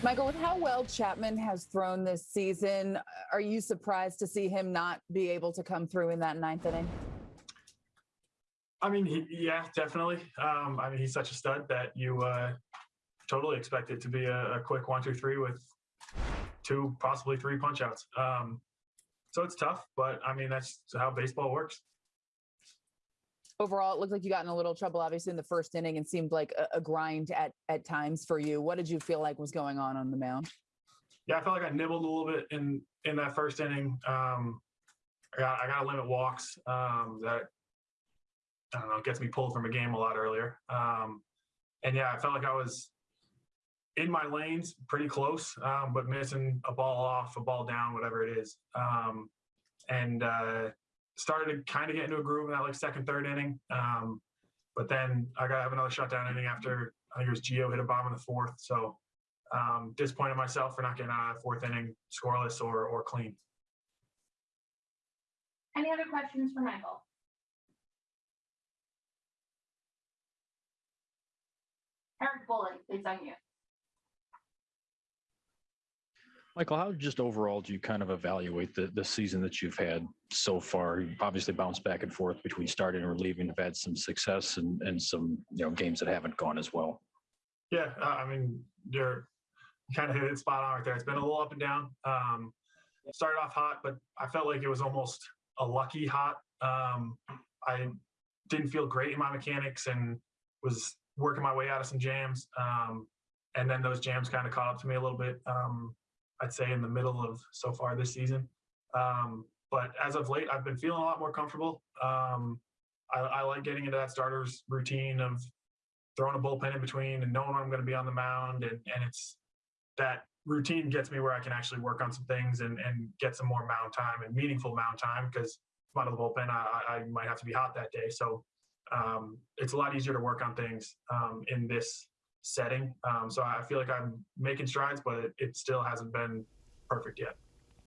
Michael, with how well Chapman has thrown this season, are you surprised to see him not be able to come through in that ninth inning? I mean, he, yeah, definitely. Um, I mean, he's such a stud that you uh, totally expect it to be a, a, quick one, two, three with two, possibly three punch outs. Um, so it's tough, but I mean, that's how baseball works. Overall, it looked like you got in a little trouble, obviously, in the first inning and seemed like a, a grind at, at times for you. What did you feel like was going on on the mound? Yeah, I felt like I nibbled a little bit in in that first inning. Um, I got I got to limit walks. Um, that I don't know gets me pulled from a game a lot earlier. Um, and yeah, I felt like I was in my lanes, pretty close, um, but missing a ball off, a ball down, whatever it is. Um, and uh, started to kind of get into a groove in that like second, third inning. Um, but then I got to have another shutdown inning after I think it was Gio hit a bomb in the fourth. So um, disappointed myself for not getting out of fourth inning scoreless or or clean. Any other questions for Michael? Eric Bullock, please unmute. Michael, how just overall do you kind of evaluate the, the season that you've had so far? You obviously bounced back and forth between starting and relieving, have had some success and, and some you know games that haven't gone as well. Yeah, uh, I mean, you're kind of hit it spot on right there. It's been a little up and down. Um, started off hot, but I felt like it was almost a lucky hot. Um, I didn't feel great in my mechanics and was working my way out of some jams. Um, and then those jams kind of caught up to me a little bit. Um, I'd say in the middle of so far this season. Um, but as of late, I've been feeling a lot more comfortable. Um, I, I, like getting into that starter's routine of throwing a bullpen in between and knowing I'm going to be on the mound. And, and it's that routine gets me where I can actually work on some things and, and get some more mound time and meaningful mound time because I'm out of the bullpen. I, I might have to be hot that day. So um, it's a lot easier to work on things um, in this setting. Um, so I feel like I'm making strides, but it, it still hasn't been perfect yet.